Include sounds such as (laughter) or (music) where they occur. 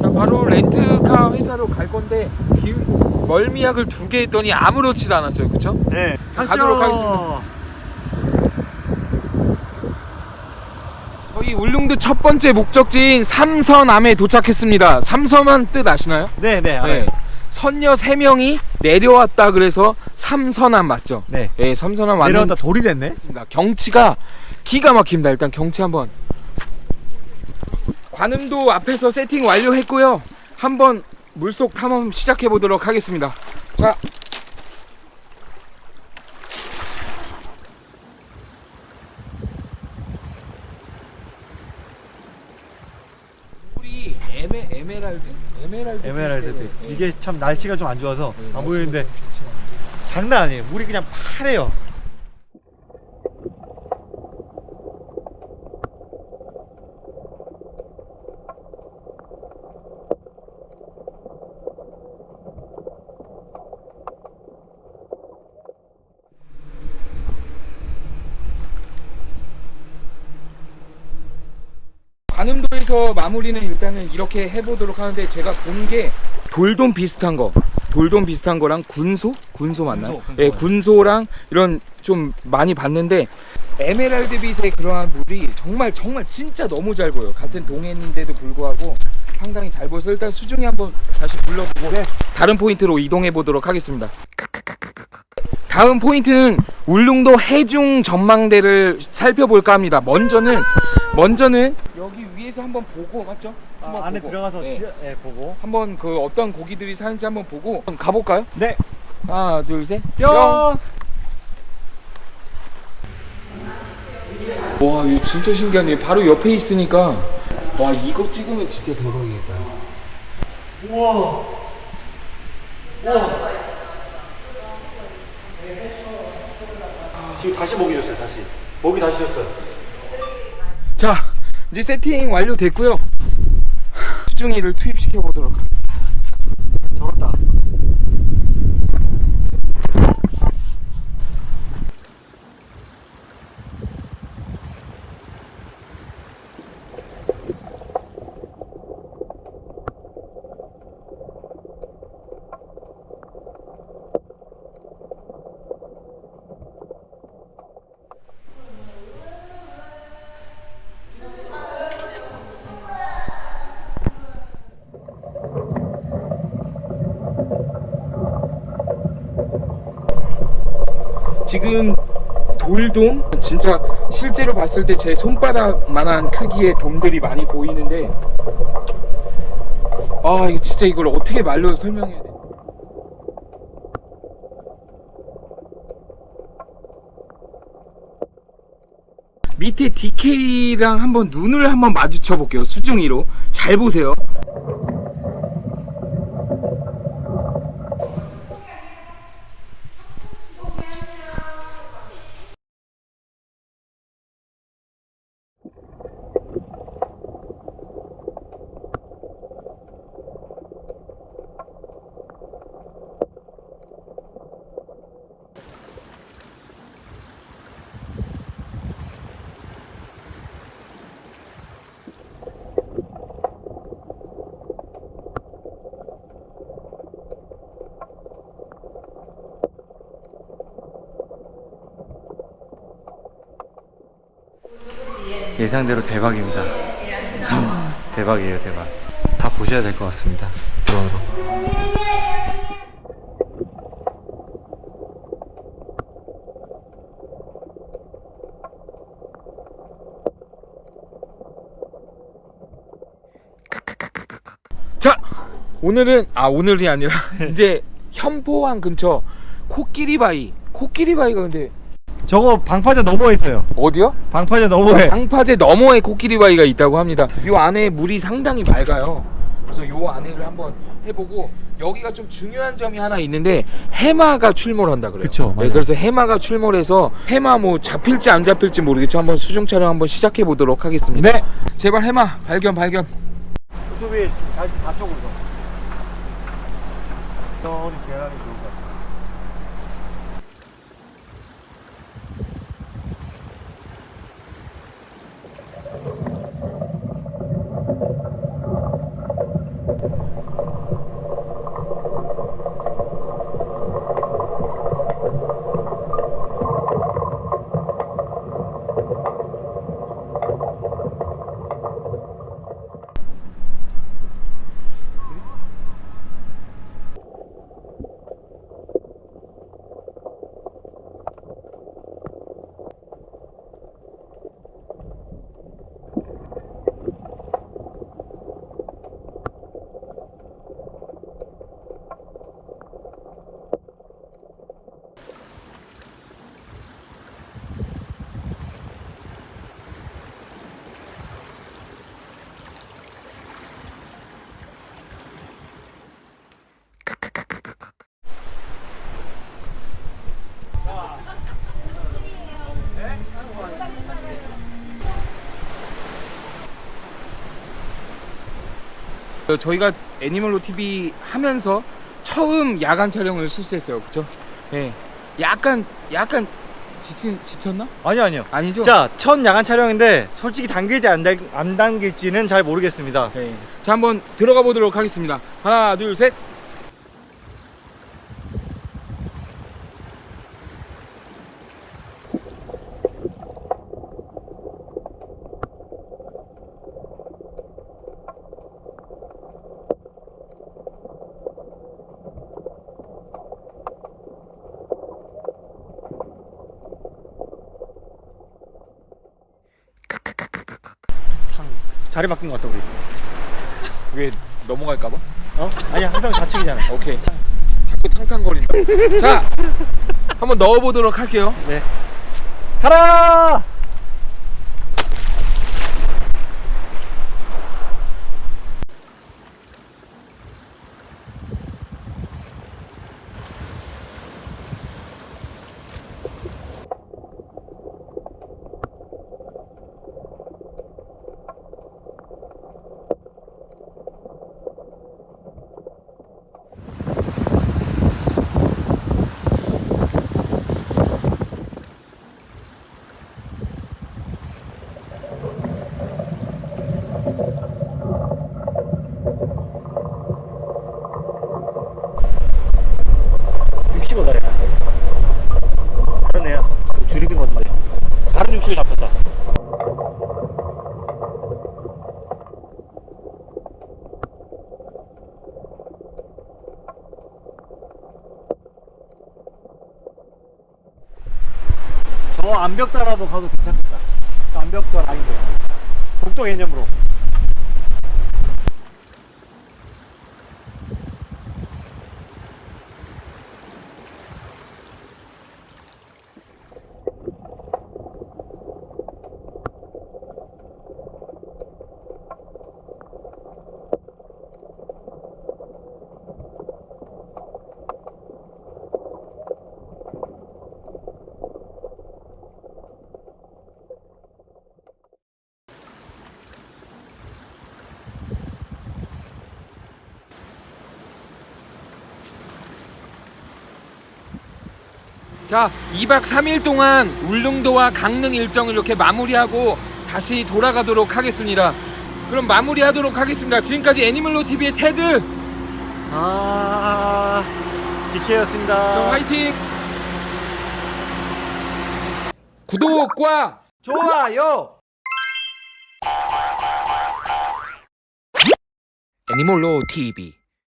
자 바로 렌트카 회사로 갈 건데 기, 멀미약을 두 개 했더니 아무렇지도 않았어요, 그렇죠? 네. 가도록 하겠습니다. 저희 울릉도 첫 번째 목적지인 삼선암에 도착했습니다. 삼선암 뜻 아시나요? 네, 네, 알아요. 네. 선녀 세 명이 내려왔다 그래서 삼선암 맞죠? 네. 네, 삼선암 왔는 내려온다 돌이 됐네. 경치가 기가 막힙니다. 일단 경치 한번 관음도 앞에서 세팅 완료했고요. 한번 물속 탐험 시작해 보도록 하겠습니다. 자. 물이 에메 에메랄드? 에메랄드 에메랄드. 이게 참 날씨가 좀 안 좋아서 네, 안 보이는데. 장난 아니에요. 물이 그냥 파래요. 관음도에서 마무리는 일단은 이렇게 해보도록 하는데 제가 본 게 돌돔 비슷한 거 돌돔 비슷한 거랑 군소? 군소 맞나요? 군소, 군소 예. 군소랑 이런 좀 많이 봤는데 에메랄드 빛의 그러한 물이 정말 정말 진짜 너무 잘 보여 같은 동해인데도 불구하고 상당히 잘 보여서 일단 수중에 한번 다시 불러보고 네. 다른 포인트로 이동해 보도록 하겠습니다 다음 포인트는 울릉도 해중 전망대를 살펴볼까 합니다 먼저는 먼저는 여기 위에서 한번 보고 맞죠? 한번 아, 안에 보고. 들어가서 네. 지- 네, 보고. 한번 그 어떤 고기들이 사는지 한번 보고 가볼까요? 네. 하나 둘셋 뿅. 와 이거 진짜 신기하네 바로 옆에 있으니까 와 이거 찍으면 진짜 대박이겠다 우와. 우와. 지금 다시 먹이 줬어요. 다시. 먹이 다시 줬어요. 자 이제 세팅 완료됐고요 수중이를 투입시켜 보도록 하겠습니다 저렇다. 지금 돌돔? 진짜 실제로 봤을 때 제 손바닥만한 크기의 돔들이 많이 보이는데 아 이거 진짜 이걸 어떻게 말로 설명해야 돼? 밑에 DK랑 한번 눈을 한번 마주쳐 볼게요. 수중이로. 잘 보세요 예상대로 대박입니다. (laughs) 대박이에요, 대박. 다 보셔야 될 것 같습니다. 드론으로. 자 오늘은 아 오늘이 아니라 (laughs) 이제 현포항 근처 코끼리바위 코끼리바위가 근데 저거 방파제 넘어에 있어요. 어디요? 방파제 넘어에. 방파제 너머에 코끼리 바위가 있다고 합니다 이 안에 물이 상당히 맑아요 그래서 요 안에를 한번 해보고 여기가 좀 중요한 점이 하나 있는데 해마가 출몰한다 그래요. 그쵸, 네. 그래서 해마가 출몰해서 해마 뭐 잡힐지 안 잡힐지 모르겠지만 한번 수중 촬영 한번 시작해 보도록 하겠습니다. 네. 제발 해마 발견 발견. 유튜브에 다시 다쪽으로 천천히 지나가는 게 좋을 것 같아요 어, 저희가 애니멀로 TV 하면서 처음 야간 촬영을 실시했어요. 그렇죠? 네. 약간 약간 지친 지쳤나? 아니요 아니요 아니죠? 자, 첫 야간 촬영인데 솔직히 당길지 안, 당, 안 당길지는 잘 모르겠습니다. 네. 자 한번 들어가 보도록 하겠습니다. 하나, 둘, 셋. 자리 바뀐 것 같다 우리. 왜 넘어갈까봐? 어? 아니 항상 좌측이잖아. 오케이. 자꾸 탕탕거린다. 자, 한번 넣어보도록 할게요. 네. 가라! 육식어 다리. 다른 애야. 줄이 든 건데. 육식을 잡혔다. 저 암벽 따라도 가도 괜찮겠다. 저 암벽도 라인도. 독도 개념으로. 자, 2박 3일 동안 울릉도와 강릉 일정을 이렇게 마무리하고 다시 돌아가도록 하겠습니다. 그럼 마무리하도록 하겠습니다. 지금까지 애니멀로 TV의 테드. 아, DK였습니다. 저 화이팅. 구독과 좋아요. 애니멀로 TV